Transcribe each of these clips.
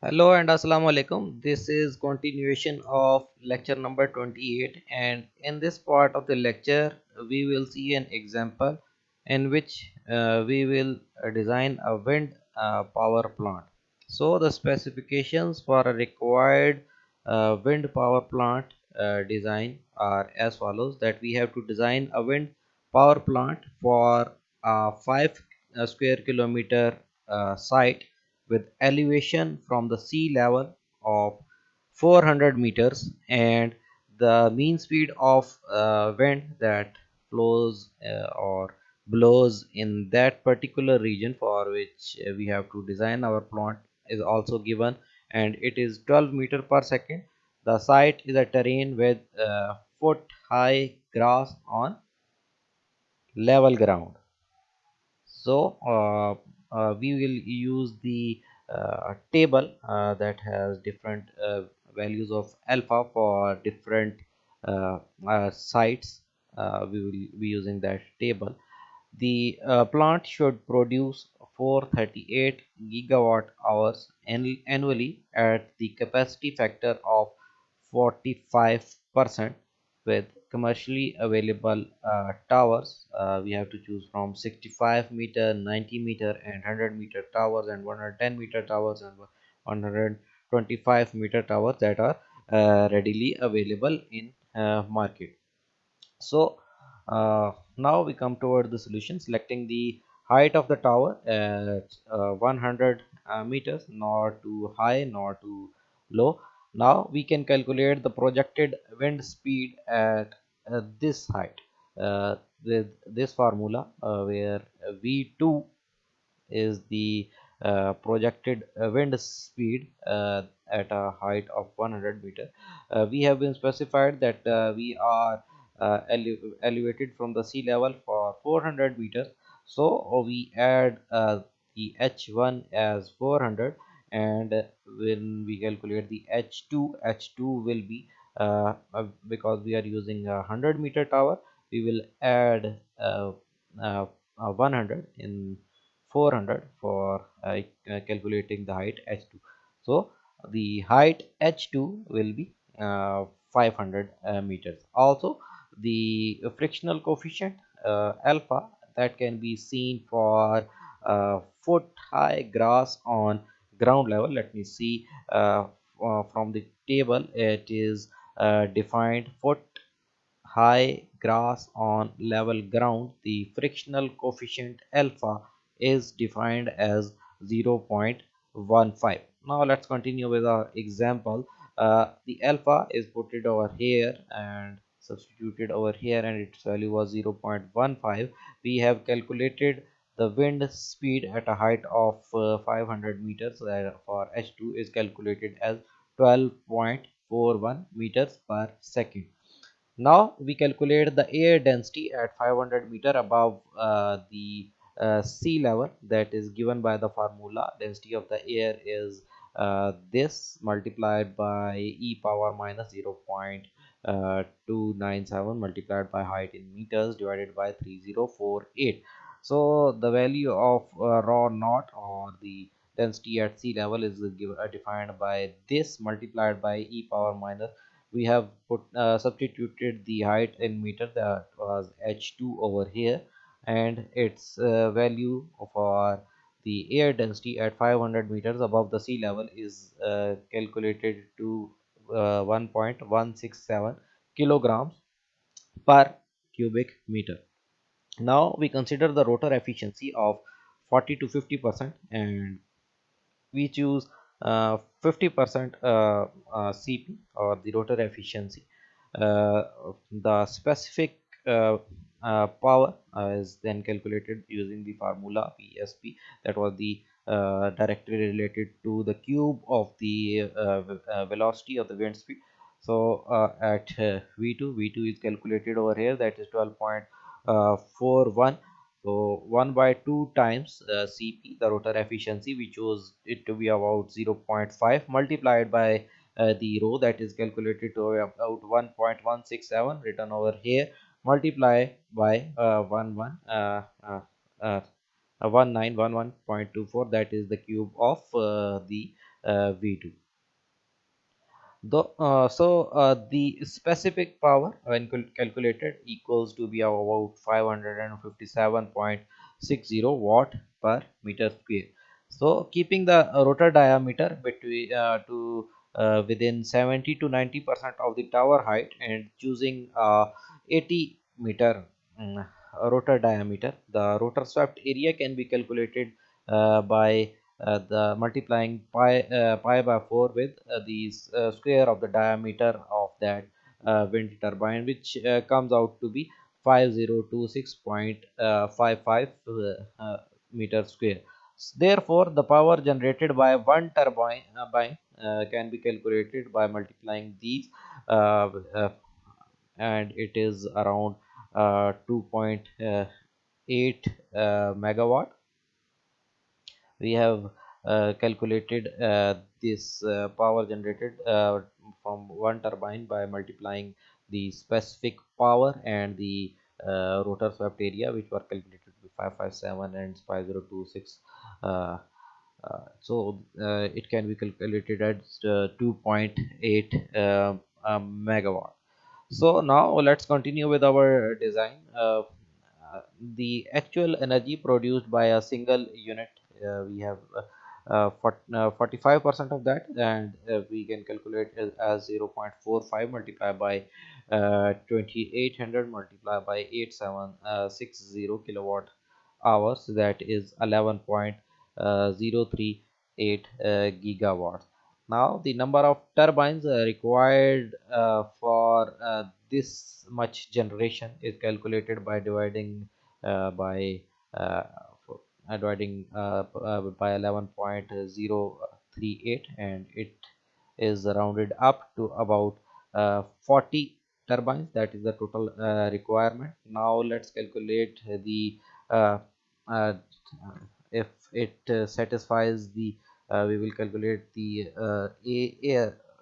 Hello and assalamu alaikum. This is continuation of lecture number 28 and in this part of the lecture we will see an example in which uh, we will uh, design a wind uh, power plant. So the specifications for a required uh, wind power plant uh, design are as follows that we have to design a wind power plant for a 5 uh, square kilometer uh, site with elevation from the sea level of 400 meters and the mean speed of uh, wind that flows uh, or blows in that particular region for which we have to design our plant is also given. And it is 12 meter per second. The site is a terrain with uh, foot high grass on level ground. So uh, uh, we will use the uh, table uh, that has different uh, values of alpha for different sites. We will be using that table. The plant should produce 438 gigawatt hours annually at the capacity factor of 45 percent with commercially available uh, towers. Uh, we have to choose from 65 meter 90 meter and 100 meter towers and 110 meter towers and 125 meter towers that are uh, readily available in uh, market. So uh, now we come toward the solution selecting the height of the tower at uh, 100 uh, meters not too high nor too low now we can calculate the projected wind speed at uh, this height uh, with this formula uh, where v2 is the uh, projected uh, wind speed uh, at a height of 100 meter. We have been specified that we are ele elevated from the sea level for 400 meters. So we add the h1 as 400 and when we calculate the h2 h2 will be uh, uh, because we are using a 100 meter tower we will add uh, uh, 100 in 400 for uh, calculating the height h2 so the height h2 will be uh, 500 uh, meters. Also the frictional coefficient uh, alpha that can be seen for uh, foot high grass on ground level let me see uh, from the table it is uh, defined foot high grass on level ground. The frictional coefficient alpha is defined as 0.15 now let's continue with our example. Uh, the alpha is put it over here and substituted over here and its value was 0.15 we have calculated the wind speed at a height of uh, 500 meters uh, for h2 is calculated as 12.41 meters per second. Now we calculate the air density at 500 meter above uh, the uh, sea level that is given by the formula. Density of the air is uh, this multiplied by e power minus 0 0.297 multiplied by height in meters divided by 3048 so the value of uh, rho naught or the density at sea level is given, uh, defined by this multiplied by e power minus. We have put uh, substituted the height in meter that was h2 over here. And its uh, value for the air density at 500 meters above the sea level is uh, calculated to uh, 1.167 kilograms per cubic meter now we consider the rotor efficiency of 40 to 50 percent and we choose 50% uh, uh, uh, CP or the rotor efficiency. the specific power is then calculated using the formula PSP that was the uh, directly related to the cube of the uh, uh, velocity of the wind speed. So at v2 v2 is calculated over here. That is 12.41 so 1 by 2 times uh, cp the rotor efficiency we chose it to be about 0.5 multiplied by uh, the rho that is calculated to about 1.167 written over here multiply by uh, 1 1 uh, uh, uh, 1911.24 that is the cube of uh, the uh, v2 Though, uh, so uh, the specific power when calculated equals to be about 557.60 watt per meter square. So keeping the rotor diameter between uh, to uh, within 70 to 90 percent of the tower height and choosing uh, 80 meter um, rotor diameter, the rotor swept area can be calculated uh, by Uh, the multiplying pi uh, pi by 4 with uh, the uh, square of the diameter of that uh, wind turbine which comes out to be 5026.55 meter square. Therefore the power generated by one turbine uh, can be calculated by multiplying these uh, uh, and it is around 2.8 megawatt we have uh, calculated uh, this uh, power generated uh, from one turbine by multiplying the specific power and the uh, rotor swept area which were calculated to be 557 and 5026 uh, so it can be calculated at 2.8 megawatt. So now let's continue with our design the actual energy produced by a single unit we have uh, 45 uh, percent of that and we can calculate as, as 0 0.45 multiplied by 2800 multiplied by 8760 kilowatt hours. That is 11.038 gigawatts. Now the number of turbines uh, required uh, for uh, this much generation is calculated by dividing by dividing uh, uh, by 11.038 and it is rounded up to about uh, 40 turbines. That is the total requirement. Now let's calculate the if it satisfies the we will calculate the a,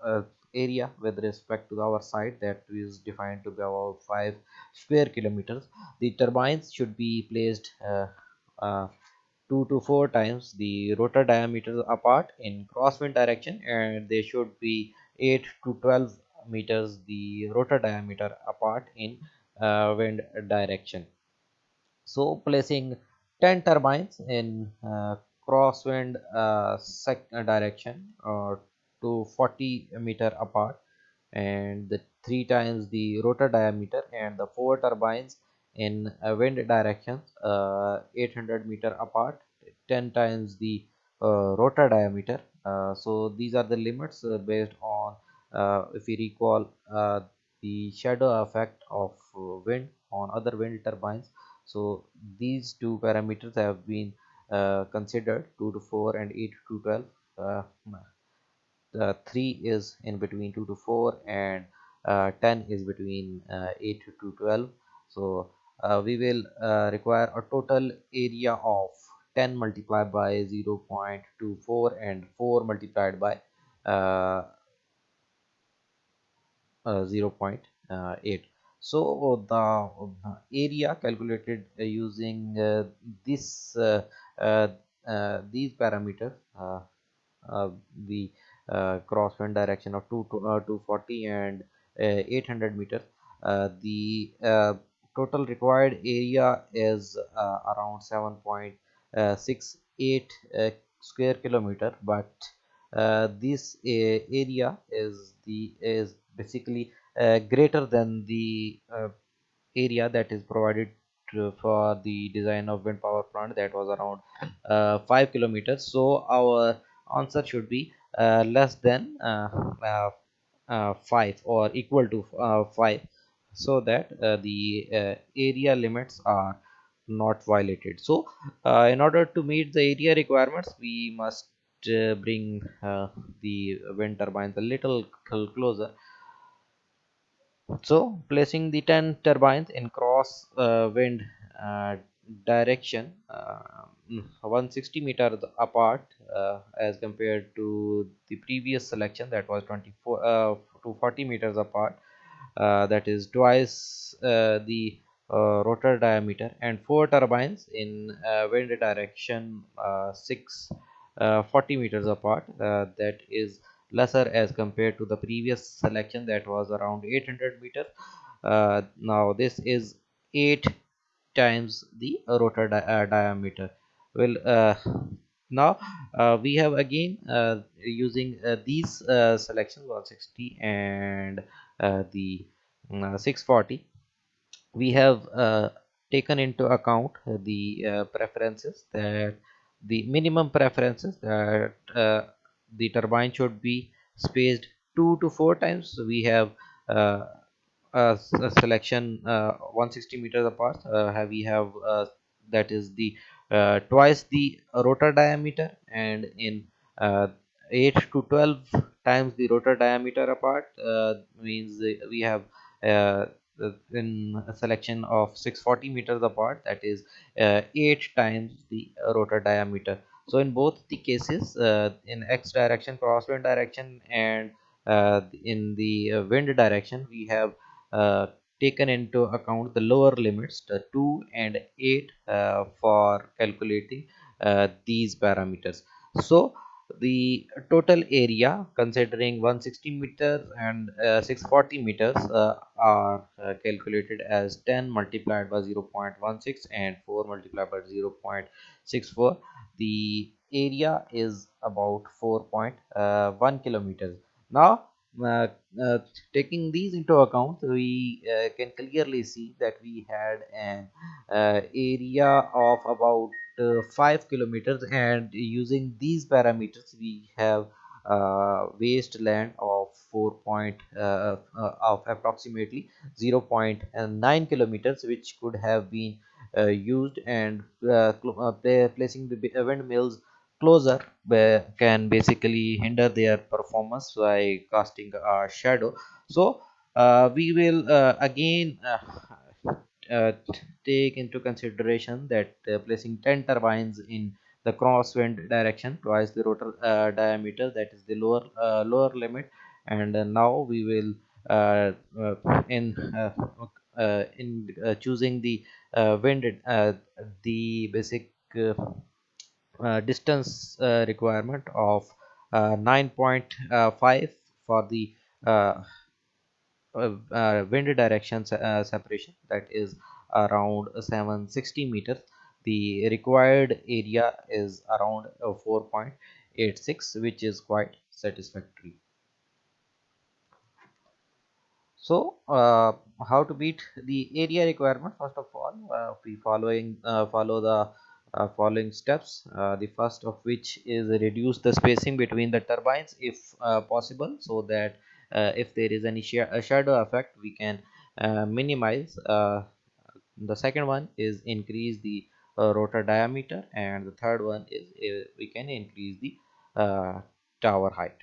a area with respect to our site that is defined to be about 5 square kilometers. The turbines should be placed uh, uh, 2 to 4 times the rotor diameter apart in crosswind direction and they should be 8 to 12 meters the rotor diameter apart in uh, wind direction. So placing 10 turbines in uh, crosswind uh, direction uh, to 40 meter apart and the three times the rotor diameter and the four turbines in wind directions uh, 800 meter apart 10 times the uh, rotor diameter. Uh, so these are the limits based on if we recall the shadow effect of wind on other wind turbines. So these two parameters have been uh, considered 2 to 4 and 8 to 12 uh, the 3 is in between 2 to 4 and uh, 10 is between 8 to 12 so uh, we will uh, require a total area of 10 multiplied by 0 0.24 and 4 multiplied by uh, uh 0 uh, 0.8 so the area calculated uh, using uh, this uh, these parameters the crosswind direction of 2 to 240 and 800 meters the total required area is uh, around 7.68 uh, square kilometer but uh, this area is the is basically greater than the area that is provided for the design of wind power plant that was around uh, 5 kilometers. So our answer should be uh, less than uh, 5 or equal to 5 so that uh, the uh, area limits are not violated. So uh, in order to meet the area requirements we must bring the wind turbines a little closer. So placing the 10 turbines in cross uh, wind uh, direction uh, 160 meters apart as compared to the previous selection that was 24 to 40 meters apart uh, that is twice uh, the uh, rotor diameter and four turbines in uh, wind direction uh, 6 uh, 40 meters apart uh, that is lesser as compared to the previous selection that was around 800 meters uh, now this is 8 times the rotor di uh, diameter. Well uh, now uh, we have again uh, using uh, these selections 160 and the mm, 640 we have uh, taken into account the uh, preferences that the minimum preferences that uh, the turbine should be spaced two to four times. So we have uh, a, a, selection uh, 160 meters apart. Uh, we have that is the twice the rotor diameter and in 8 to 12 times the rotor diameter apart means we have in a selection of 640 meters apart that is uh, 8 times the rotor diameter. So in both the cases uh, in x direction crosswind direction and uh, in the uh, wind direction we have uh, taken into account the lower limits the 2 and 8 uh, for calculating these parameters. So the total area considering 160 meters and uh, 640 meters uh, are uh, calculated as 10 multiplied by 0 0.16 and 4 multiplied by 0 0.64 the area is about 4.1 uh, kilometers. Now uh, uh, taking these into account we can clearly see that we had an area of about 5 kilometers and using these parameters we have uh, wasteland of 4 point uh, uh, of approximately 0 0.9 kilometers which could have been uh, used and uh, placing the windmills closer can basically hinder their performance by casting a shadow. So we will again uh, take into consideration that uh, placing 10 turbines in the crosswind direction twice the rotor uh, diameter that is the lower uh, lower limit. And uh, now we will uh, in in choosing the wind the basic distance requirement of 9.5 for the wind direction uh, separation that is around 760 meters. The required area is around 4.86 which is quite satisfactory. So uh, how to beat the area requirement? First of all uh, we following uh, follow the following steps the first of which is reduce the spacing between the turbines if possible so that uh, if there is any sh shadow effect we can uh, minimize uh, the second one is increase the rotor diameter and the third one is we can increase the tower height